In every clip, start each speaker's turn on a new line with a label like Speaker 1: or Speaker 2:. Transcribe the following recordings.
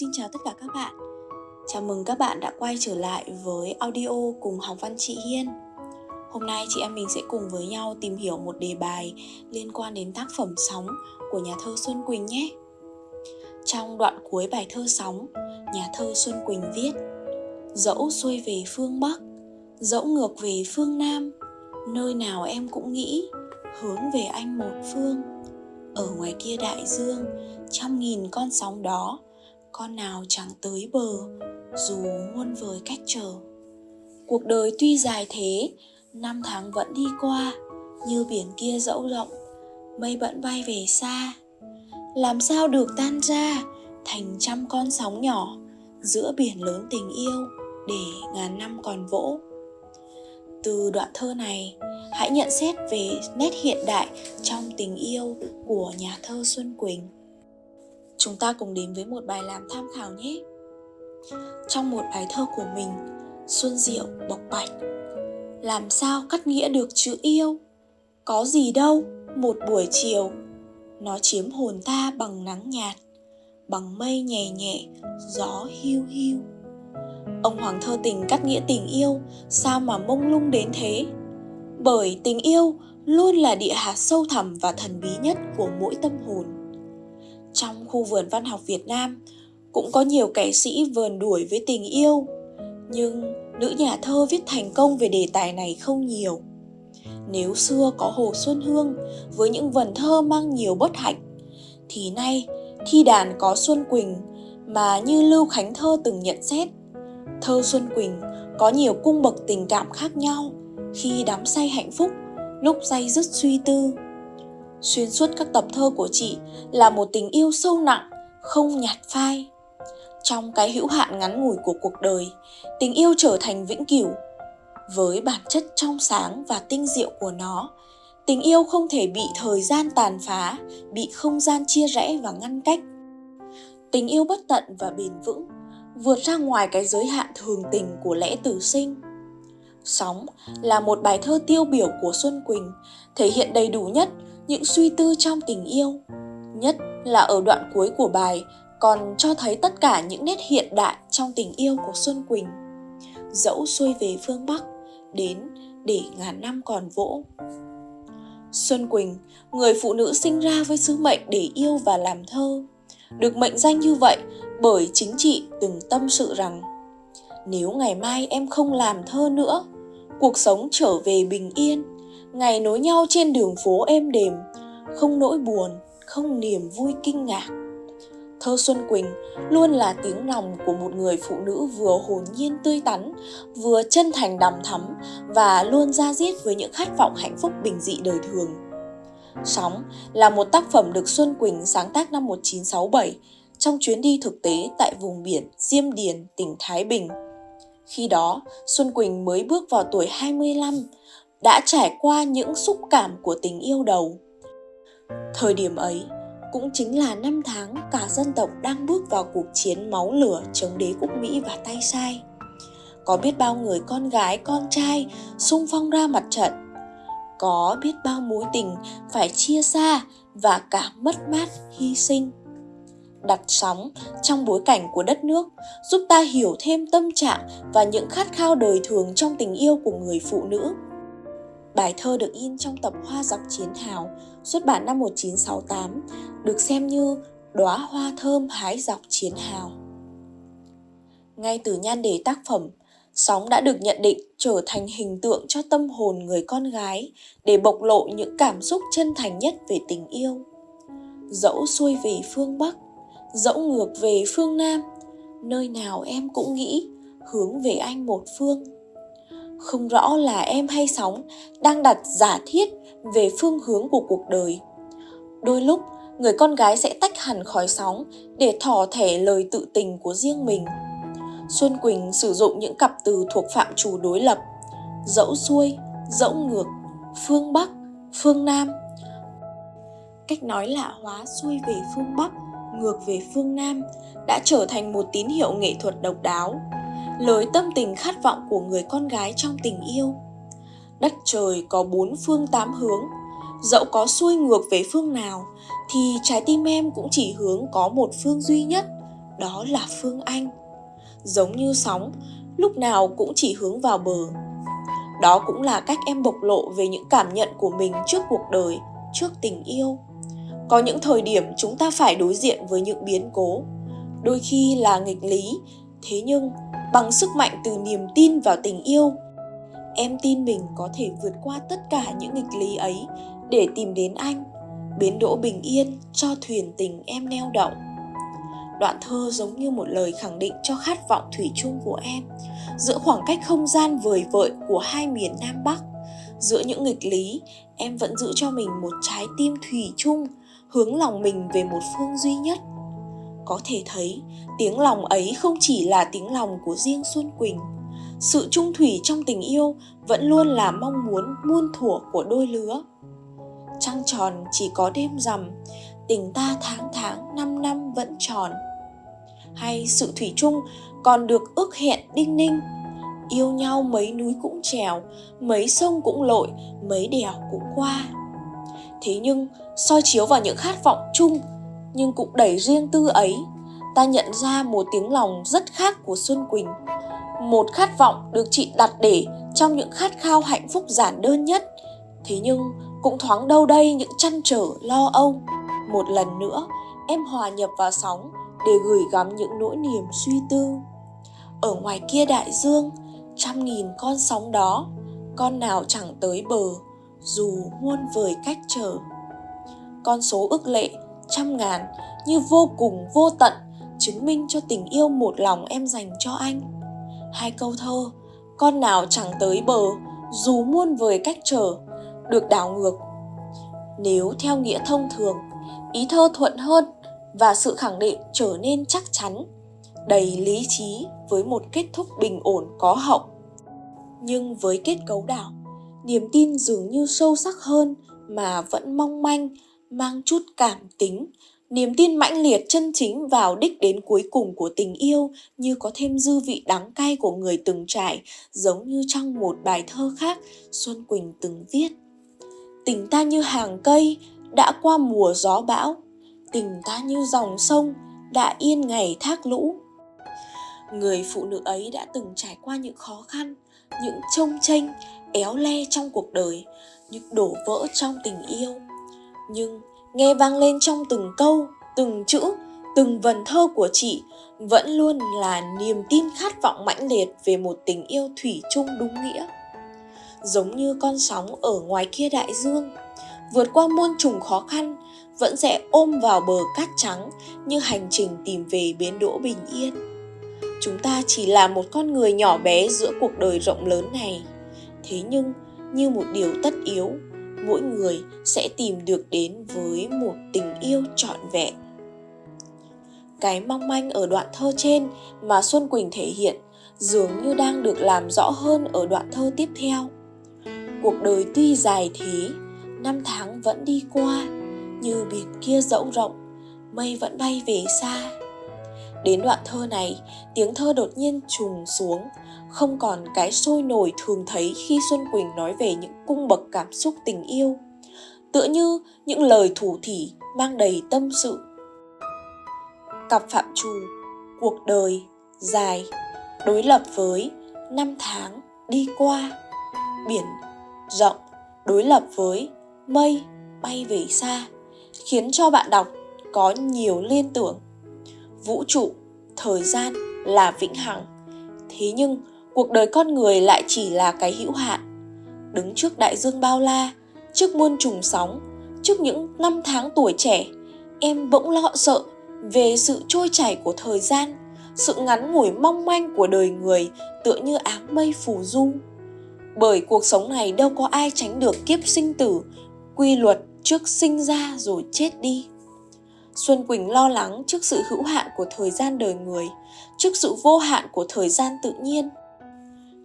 Speaker 1: Xin chào tất cả các bạn. Chào mừng các bạn đã quay trở lại với audio cùng học văn chị Hiên. Hôm nay chị em mình sẽ cùng với nhau tìm hiểu một đề bài liên quan đến tác phẩm Sóng của nhà thơ Xuân Quỳnh nhé. Trong đoạn cuối bài thơ Sóng, nhà thơ Xuân Quỳnh viết Dẫu xuôi về phương Bắc, dẫu ngược về phương Nam, nơi nào em cũng nghĩ hướng về anh một phương. Ở ngoài kia đại dương, trăm nghìn con sóng đó, con nào chẳng tới bờ, dù muôn vời cách trở. Cuộc đời tuy dài thế, năm tháng vẫn đi qua, như biển kia dẫu rộng, mây vẫn bay về xa. Làm sao được tan ra thành trăm con sóng nhỏ giữa biển lớn tình yêu để ngàn năm còn vỗ? Từ đoạn thơ này, hãy nhận xét về nét hiện đại trong tình yêu của nhà thơ xuân quỳnh chúng ta cùng đến với một bài làm tham khảo nhé. Trong một bài thơ của mình, xuân diệu bộc bạch, làm sao cắt nghĩa được chữ yêu? Có gì đâu, một buổi chiều, nó chiếm hồn ta bằng nắng nhạt, bằng mây nhẹ nhẹ, gió hiu hiu. Ông hoàng thơ tình cắt nghĩa tình yêu, sao mà mông lung đến thế? Bởi tình yêu luôn là địa hạt sâu thẳm và thần bí nhất của mỗi tâm hồn trong khu vườn văn học Việt Nam. Cũng có nhiều kẻ sĩ vờn đuổi với tình yêu, nhưng nữ nhà thơ viết thành công về đề tài này không nhiều. Nếu xưa có Hồ Xuân Hương với những vần thơ mang nhiều bất hạnh, thì nay thi đàn có Xuân Quỳnh mà như Lưu Khánh Thơ từng nhận xét, thơ Xuân Quỳnh có nhiều cung bậc tình cảm khác nhau khi đắm say hạnh phúc, lúc say dứt suy tư. Xuyên suốt các tập thơ của chị là một tình yêu sâu nặng, không nhạt phai. Trong cái hữu hạn ngắn ngủi của cuộc đời, tình yêu trở thành vĩnh cửu. Với bản chất trong sáng và tinh diệu của nó, tình yêu không thể bị thời gian tàn phá, bị không gian chia rẽ và ngăn cách. Tình yêu bất tận và bền vững, vượt ra ngoài cái giới hạn thường tình của lẽ tử sinh. Sóng là một bài thơ tiêu biểu của Xuân Quỳnh, thể hiện đầy đủ nhất những suy tư trong tình yêu, nhất là ở đoạn cuối của bài, còn cho thấy tất cả những nét hiện đại trong tình yêu của xuân quỳnh. Dẫu xuôi về phương bắc, đến để ngàn năm còn vỗ. Xuân quỳnh, người phụ nữ sinh ra với sứ mệnh để yêu và làm thơ, được mệnh danh như vậy bởi chính chị từng tâm sự rằng, nếu ngày mai em không làm thơ nữa, cuộc sống trở về bình yên ngày nối nhau trên đường phố êm đềm không nỗi buồn không niềm vui kinh ngạc thơ xuân quỳnh luôn là tiếng lòng của một người phụ nữ vừa hồn nhiên tươi tắn vừa chân thành đằm thắm và luôn ra diết với những khát vọng hạnh phúc bình dị đời thường Sóng là một tác phẩm được Xuân Quỳnh sáng tác năm 1967 trong chuyến đi thực tế tại vùng biển Diêm Điền, tỉnh Thái Bình. Khi đó, Xuân Quỳnh mới bước vào tuổi 25 đã trải qua những xúc cảm của tình yêu đầu. Thời điểm ấy cũng chính là năm tháng cả dân tộc đang bước vào cuộc chiến máu lửa chống đế quốc Mỹ và tay sai. Có biết bao người con gái, con trai sung phong ra mặt trận. Có biết bao mối tình phải chia xa và cả mất mát, hy sinh. Đặt sóng trong bối cảnh của đất nước giúp ta hiểu thêm tâm trạng và những khát khao đời thường trong tình yêu của người phụ nữ Bài thơ được in trong tập Hoa dọc chiến hào, xuất bản năm 1968, được xem như đóa hoa thơm hái dọc chiến hào. Ngay từ nhan đề tác phẩm, Sóng đã được nhận định trở thành hình tượng cho tâm hồn người con gái để bộc lộ những cảm xúc chân thành nhất về tình yêu. Dẫu xuôi về phương Bắc, dẫu ngược về phương Nam, nơi nào em cũng nghĩ hướng về anh một phương không rõ là em hay sóng đang đặt giả thiết về phương hướng của cuộc đời. Đôi lúc, người con gái sẽ tách hẳn khỏi sóng để thỏ thẻ lời tự tình của riêng mình. Xuân quỳnh sử dụng những cặp từ thuộc phạm trù đối lập. Dẫu xuôi, dẫu ngược, phương bắc, phương nam. Cách nói lạ hóa xuôi về phương bắc, ngược về phương nam đã trở thành một tín hiệu nghệ thuật độc đáo lời tâm tình khát vọng của người con gái trong tình yêu đất trời có bốn phương tám hướng dẫu có xuôi ngược về phương nào thì trái tim em cũng chỉ hướng có một phương duy nhất đó là Phương Anh. Giống như sóng, lúc nào cũng chỉ hướng vào bờ. Đó cũng là cách em bộc lộ về những cảm nhận của mình trước cuộc đời, trước tình yêu. Có những thời điểm chúng ta phải đối diện với những biến cố, đôi khi là nghịch lý, thế nhưng bằng sức mạnh từ niềm tin vào tình yêu, em tin mình có thể vượt qua tất cả những nghịch lý ấy để tìm đến anh, bến đỗ bình yên cho thuyền tình em neo đậu. Đoạn thơ giống như một lời khẳng định cho khát vọng thủy chung của em, giữa khoảng cách không gian vời vợi của hai miền Nam Bắc. Giữa những nghịch lý, em vẫn giữ cho mình một trái tim thủy chung, hướng lòng mình về một phương duy nhất. Có thể thấy, tiếng lòng ấy không chỉ là tiếng lòng của riêng Xuân Quỳnh. Sự trung thủy trong tình yêu vẫn luôn là mong muốn muôn thuở của đôi lứa. Trăng tròn chỉ có đêm rằm, tình ta tháng tháng năm năm vẫn tròn hay sự thủy chung còn được ước hẹn đinh ninh yêu nhau mấy núi cũng trèo mấy sông cũng lội mấy đèo cũng qua thế nhưng soi chiếu vào những khát vọng chung nhưng cũng đầy riêng tư ấy. Ta nhận ra một tiếng lòng rất khác của xuân quỳnh. Một khát vọng được chị đặt để trong những khát khao hạnh phúc giản đơn nhất. Thế nhưng, cũng thoáng đâu đây những chăn trở, lo âu. Một lần nữa, em hòa nhập vào sóng để gửi gắm những nỗi niềm suy tư. Ở ngoài kia đại dương, trăm nghìn con sóng đó, con nào chẳng tới bờ, dù muôn vời cách trở. Con số ước lệ trăm ngàn, như vô cùng, vô tận, chứng minh cho tình yêu một lòng em dành cho anh. Hai câu thơ, con nào chẳng tới bờ, dù muôn vời cách trở được đảo ngược. Nếu theo nghĩa thông thường, ý thơ thuận hơn và sự khẳng định trở nên chắc chắn, đầy lý trí với một kết thúc bình ổn có hậu. Nhưng với kết cấu đảo, niềm tin dường như sâu sắc hơn mà vẫn mong manh mang chút cảm tính, niềm tin mãnh liệt chân chính vào đích đến cuối cùng của tình yêu như có thêm dư vị đắng cay của người từng trải, giống như trong một bài thơ khác, xuân quỳnh từng viết. Tình ta như hàng cây đã qua mùa gió bão, tình ta như dòng sông đã yên ngày thác lũ. Người phụ nữ ấy đã từng trải qua những khó khăn, những trông tranh éo le trong cuộc đời, những đổ vỡ trong tình yêu nhưng nghe vang lên trong từng câu, từng chữ, từng vần thơ của chị, vẫn luôn là niềm tin khát vọng mãnh liệt về một tình yêu thủy chung đúng nghĩa. Giống như con sóng ở ngoài kia đại dương, vượt qua muôn trùng khó khăn, vẫn sẽ ôm vào bờ cát trắng như hành trình tìm về bến đỗ bình yên. Chúng ta chỉ là một con người nhỏ bé giữa cuộc đời rộng lớn này. Thế nhưng, như một điều tất yếu mỗi người sẽ tìm được đến với một tình yêu trọn vẹn. Cái mong manh ở đoạn thơ trên mà xuân quỳnh thể hiện dường như đang được làm rõ hơn ở đoạn thơ tiếp theo. Cuộc đời tuy dài thế, năm tháng vẫn đi qua, như biển kia dẫu rộng, mây vẫn bay về xa đến đoạn thơ này, tiếng thơ đột nhiên trùng xuống. Không còn cái sôi nổi thường thấy khi xuân quỳnh nói về những cung bậc cảm xúc tình yêu. Tựa như những lời thủ thỉ mang đầy tâm sự. Cặp phạm trù, cuộc đời dài, đối lập với năm tháng đi qua. Biển rộng, đối lập với mây bay về xa, khiến cho bạn đọc có nhiều liên tưởng. Vũ trụ thời gian là vĩnh hằng. Thế nhưng, cuộc đời con người lại chỉ là cái hữu hạn. Đứng trước đại dương bao la, trước muôn trùng sóng, trước những năm tháng tuổi trẻ, em bỗng lo sợ về sự trôi chảy của thời gian, sự ngắn ngủi mong manh của đời người tựa như áng mây phù du. Bởi cuộc sống này đâu có ai tránh được kiếp sinh tử, quy luật trước sinh ra rồi chết đi xuân quỳnh lo lắng trước sự hữu hạn của thời gian đời người, trước sự vô hạn của thời gian tự nhiên.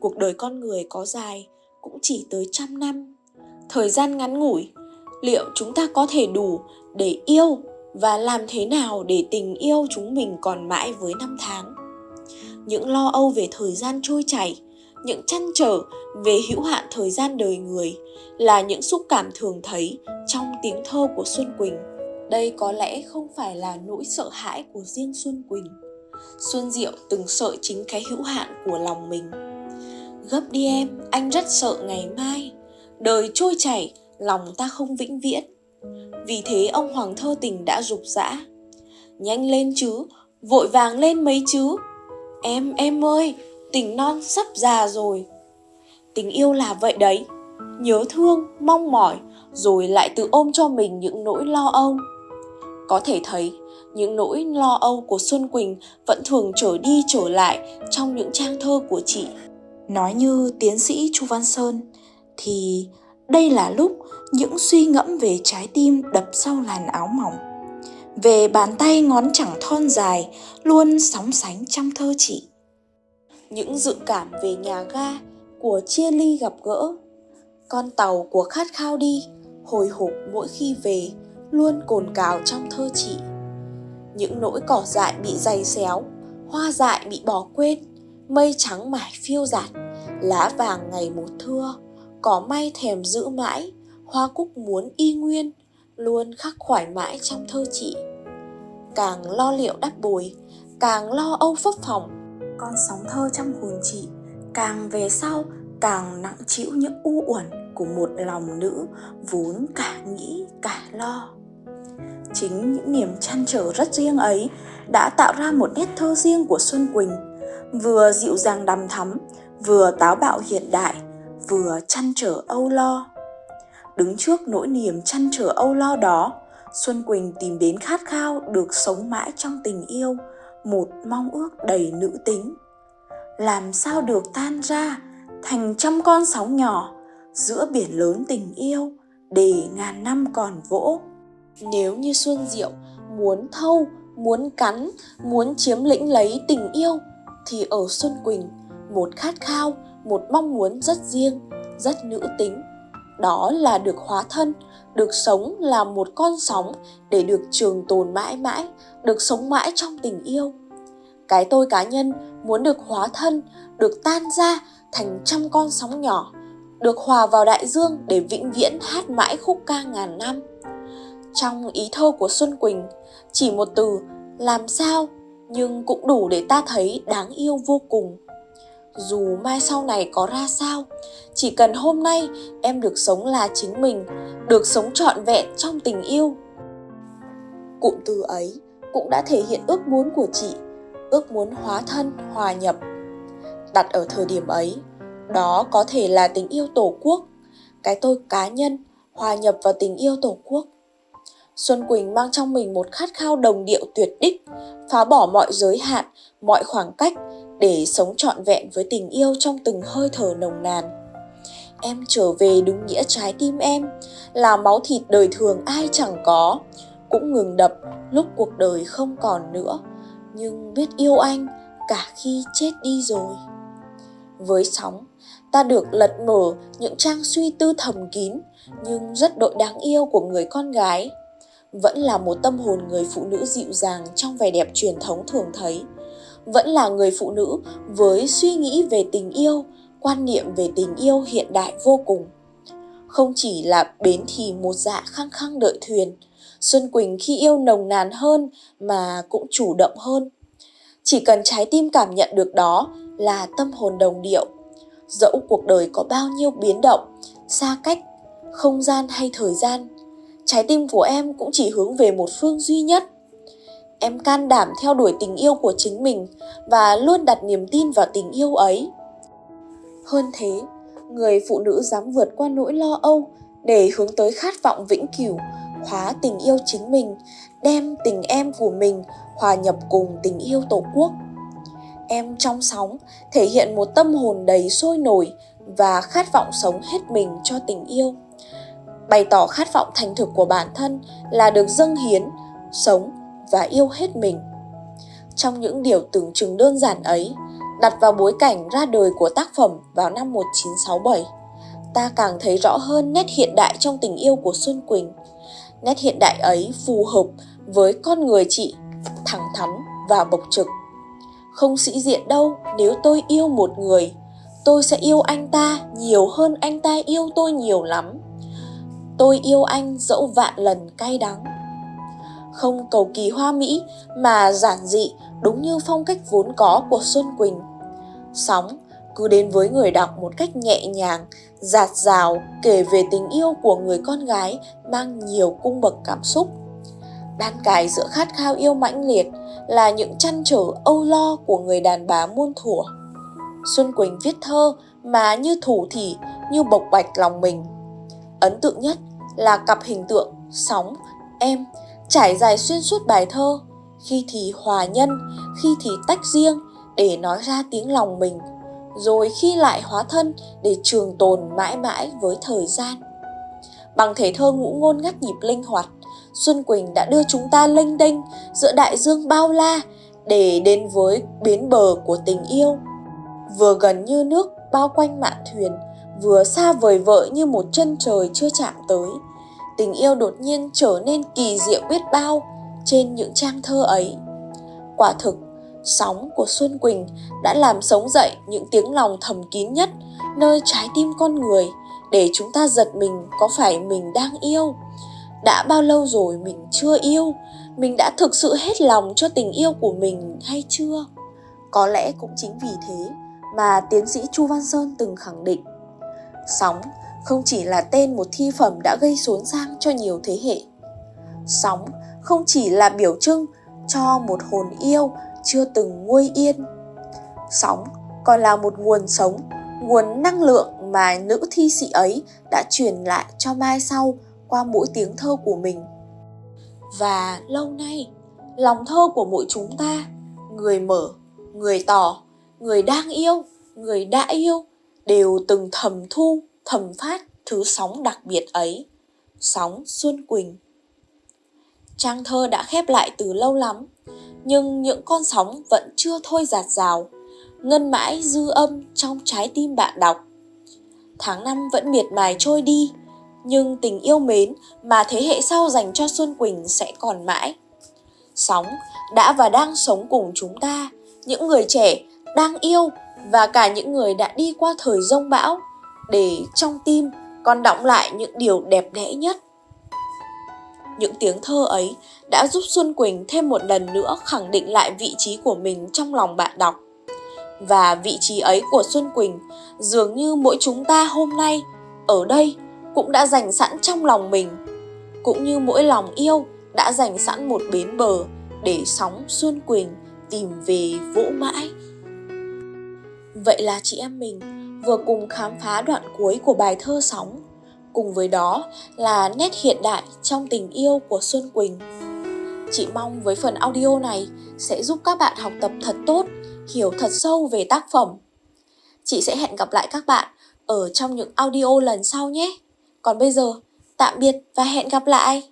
Speaker 1: Cuộc đời con người có dài cũng chỉ tới trăm năm. Thời gian ngắn ngủi, liệu chúng ta có thể đủ để yêu và làm thế nào để tình yêu chúng mình còn mãi với năm tháng? Những lo âu về thời gian trôi chảy, những chăn trở về hữu hạn thời gian đời người là những xúc cảm thường thấy trong tiếng thơ của Xuân Quỳnh. Đây có lẽ không phải là nỗi sợ hãi của riêng Xuân Quỳnh, Xuân Diệu từng sợ chính cái hữu hạn của lòng mình. Gấp đi em, anh rất sợ ngày mai. Đời trôi chảy, lòng ta không vĩnh viễn. Vì thế ông Hoàng thơ tình đã rục rã. Nhanh lên chứ, vội vàng lên mấy chứ. Em, em ơi, tình non sắp già rồi. Tình yêu là vậy đấy, nhớ thương, mong mỏi, rồi lại tự ôm cho mình những nỗi lo âu. Có thể thấy, những nỗi lo âu của Xuân Quỳnh vẫn thường trở đi trở lại trong những trang thơ của chị. Nói như tiến sĩ Chu Văn Sơn, thì đây là lúc những suy ngẫm về trái tim đập sau làn áo mỏng. Về bàn tay ngón chẳng thon dài luôn sóng sánh trong thơ chị. Những dự cảm về nhà ga của chia ly gặp gỡ. Con tàu của khát khao đi, hồi hộp mỗi khi về, luôn cồn cào trong thơ chị. Những nỗi cỏ dại bị dày xéo, hoa dại bị bỏ quên, mây trắng mải phiêu dạt, lá vàng ngày một thưa, cỏ may thèm giữ mãi, hoa cúc muốn y nguyên, luôn khắc khoải mãi trong thơ chị. Càng lo liệu đắp bồi, càng lo âu phấp phòng, con sóng thơ trong hồn chị càng về sau càng nặng chịu những u uẩn của một lòng nữ vốn cả nghĩ, cả lo. Chính những niềm chăn trở rất riêng ấy đã tạo ra một nét thơ riêng của xuân quỳnh, vừa dịu dàng đằm thắm, vừa táo bạo hiện đại, vừa chăn trở âu lo. Đứng trước nỗi niềm chăn trở âu lo đó, xuân quỳnh tìm đến khát khao được sống mãi trong tình yêu, một mong ước đầy nữ tính. Làm sao được tan ra thành trăm con sóng nhỏ giữa biển lớn tình yêu để ngàn năm còn vỗ. Nếu như xuân diệu muốn thâu, muốn cắn, muốn chiếm lĩnh lấy tình yêu, thì ở xuân quỳnh, một khát khao, một mong muốn rất riêng, rất nữ tính. Đó là được hóa thân, được sống là một con sóng để được trường tồn mãi mãi, được sống mãi trong tình yêu. Cái tôi cá nhân muốn được hóa thân, được tan ra thành trăm con sóng nhỏ được hòa vào đại dương để vĩnh viễn hát mãi khúc ca ngàn năm. Trong ý thơ của xuân quỳnh, chỉ một từ, làm sao? nhưng cũng đủ để ta thấy đáng yêu vô cùng. Dù mai sau này có ra sao, chỉ cần hôm nay em được sống là chính mình, được sống trọn vẹn trong tình yêu. Cụm từ ấy cũng đã thể hiện ước muốn của chị, ước muốn hóa thân, hòa nhập. Đặt ở thời điểm ấy đó có thể là tình yêu tổ quốc. Cái tôi cá nhân, hòa nhập vào tình yêu tổ quốc. Xuân quỳnh mang trong mình một khát khao đồng điệu tuyệt đích, phá bỏ mọi giới hạn, mọi khoảng cách để sống trọn vẹn với tình yêu trong từng hơi thở nồng nàn. Em trở về đúng nghĩa trái tim em, là máu thịt đời thường ai chẳng có. Cũng ngừng đập, lúc cuộc đời không còn nữa. Nhưng biết yêu anh cả khi chết đi rồi. Với sóng ta được lật mở những trang suy tư thầm kín, nhưng rất đội đáng yêu của người con gái. Vẫn là một tâm hồn người phụ nữ dịu dàng trong vẻ đẹp truyền thống thường thấy. Vẫn là người phụ nữ với suy nghĩ về tình yêu, quan niệm về tình yêu hiện đại vô cùng. Không chỉ là bến thì một dạ khăng khăng đợi thuyền, xuân quỳnh khi yêu nồng nàn hơn mà cũng chủ động hơn. Chỉ cần trái tim cảm nhận được đó là tâm hồn đồng điệu dẫu cuộc đời có bao nhiêu biến động, xa cách, không gian hay thời gian, trái tim của em cũng chỉ hướng về một phương duy nhất. Em can đảm theo đuổi tình yêu của chính mình và luôn đặt niềm tin vào tình yêu ấy. Hơn thế, người phụ nữ dám vượt qua nỗi lo âu để hướng tới khát vọng vĩnh cửu, khóa tình yêu chính mình, đem tình em của mình hòa nhập cùng tình yêu tổ quốc em trong sóng thể hiện một tâm hồn đầy sôi nổi và khát vọng sống hết mình cho tình yêu. Bày tỏ khát vọng thành thực của bản thân là được dâng hiến sống và yêu hết mình. Trong những điều tưởng chừng đơn giản ấy đặt vào bối cảnh ra đời của tác phẩm vào năm 1967 ta càng thấy rõ hơn nét hiện đại trong tình yêu của Xuân Quỳnh. Nét hiện đại ấy phù hợp với con người chị, thẳng thắn và bộc trực không sĩ diện đâu nếu tôi yêu một người tôi sẽ yêu anh ta nhiều hơn anh ta yêu tôi nhiều lắm tôi yêu anh dẫu vạn lần cay đắng không cầu kỳ hoa mỹ mà giản dị đúng như phong cách vốn có của Xuân Quỳnh. Sóng cứ đến với người đọc một cách nhẹ nhàng, giạt rào kể về tình yêu của người con gái mang nhiều cung bậc cảm xúc. Đan cài giữa khát khao yêu mãnh liệt là những chăn trở âu lo của người đàn bà muôn thuở. Xuân Quỳnh viết thơ mà như thủ thỉ, như bộc bạch lòng mình. Ấn tượng nhất là cặp hình tượng sóng, em trải dài xuyên suốt bài thơ, khi thì hòa nhân, khi thì tách riêng để nói ra tiếng lòng mình, rồi khi lại hóa thân để trường tồn mãi mãi với thời gian. Bằng thể thơ ngũ ngôn ngắt nhịp linh hoạt, Xuân Quỳnh đã đưa chúng ta lênh đênh giữa đại dương bao la để đến với bến bờ của tình yêu. Vừa gần như nước bao quanh mạn thuyền, vừa xa vời vợi như một chân trời chưa chạm tới. Tình yêu đột nhiên trở nên kỳ diệu biết bao trên những trang thơ ấy. Quả thực, sóng của Xuân Quỳnh đã làm sống dậy những tiếng lòng thầm kín nhất nơi trái tim con người để chúng ta giật mình có phải mình đang yêu đã bao lâu rồi mình chưa yêu? Mình đã thực sự hết lòng cho tình yêu của mình hay chưa? Có lẽ cũng chính vì thế mà tiến sĩ chu văn sơn từng khẳng định. Sóng không chỉ là tên một thi phẩm đã gây xốn sang cho nhiều thế hệ. Sóng không chỉ là biểu trưng cho một hồn yêu chưa từng nguôi yên. Sóng còn là một nguồn sống, nguồn năng lượng mà nữ thi sĩ ấy đã truyền lại cho mai sau qua mỗi tiếng thơ của mình. Và lâu nay, lòng thơ của mỗi chúng ta, người mở, người tỏ, người đang yêu, người đã yêu, đều từng thầm thu, thầm phát thứ sóng đặc biệt ấy, sóng xuân quỳnh. Trang thơ đã khép lại từ lâu lắm, nhưng những con sóng vẫn chưa thôi giạt rào, ngân mãi dư âm trong trái tim bạn đọc. Tháng năm vẫn miệt mài trôi đi nhưng tình yêu mến mà thế hệ sau dành cho Xuân Quỳnh sẽ còn mãi. Sóng đã và đang sống cùng chúng ta, những người trẻ đang yêu và cả những người đã đi qua thời rông bão để trong tim còn đọng lại những điều đẹp đẽ nhất. Những tiếng thơ ấy đã giúp Xuân Quỳnh thêm một lần nữa khẳng định lại vị trí của mình trong lòng bạn đọc. Và vị trí ấy của Xuân Quỳnh dường như mỗi chúng ta hôm nay ở đây cũng đã dành sẵn trong lòng mình, cũng như mỗi lòng yêu đã dành sẵn một bến bờ để sóng xuân quỳnh tìm về vỗ mãi. Vậy là chị em mình vừa cùng khám phá đoạn cuối của bài thơ sóng, cùng với đó là nét hiện đại trong tình yêu của xuân quỳnh. Chị mong với phần audio này sẽ giúp các bạn học tập thật tốt, hiểu thật sâu về tác phẩm. Chị sẽ hẹn gặp lại các bạn ở trong những audio lần sau nhé còn bây giờ, tạm biệt và hẹn gặp lại!